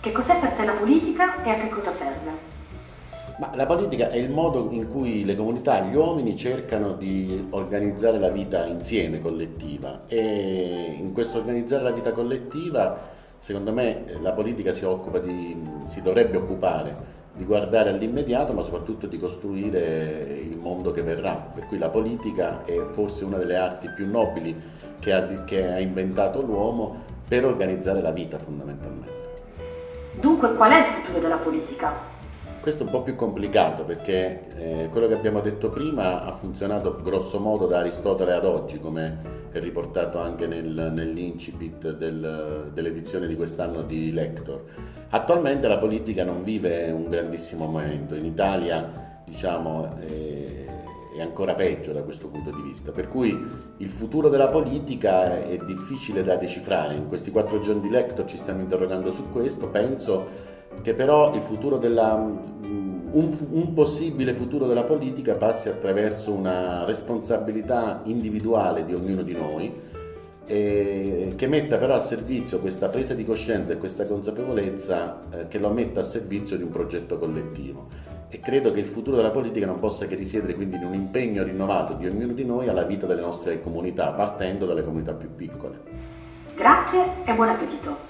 Che cos'è per te la politica e a che cosa serve? Ma la politica è il modo in cui le comunità, gli uomini cercano di organizzare la vita insieme, collettiva e in questo organizzare la vita collettiva secondo me la politica si, di, si dovrebbe occupare di guardare all'immediato ma soprattutto di costruire il mondo che verrà, per cui la politica è forse una delle arti più nobili che ha, che ha inventato l'uomo per organizzare la vita fondamentalmente. Dunque qual è il futuro della politica? Questo è un po' più complicato perché eh, quello che abbiamo detto prima ha funzionato grosso modo da Aristotele ad oggi, come è riportato anche nel, nell'incipit del, dell'edizione di quest'anno di Lector. Attualmente la politica non vive un grandissimo momento, in Italia diciamo, eh, è ancora peggio da questo punto di vista, per cui il futuro della politica è difficile da decifrare, in questi quattro giorni di Lector ci stiamo interrogando su questo, penso che però il futuro della, un, un, possibile futuro della politica passi attraverso una responsabilità individuale di ognuno di noi che metta però a servizio questa presa di coscienza e questa consapevolezza eh, che lo metta a servizio di un progetto collettivo e credo che il futuro della politica non possa che risiedere quindi in un impegno rinnovato di ognuno di noi alla vita delle nostre comunità partendo dalle comunità più piccole. Grazie e buon appetito!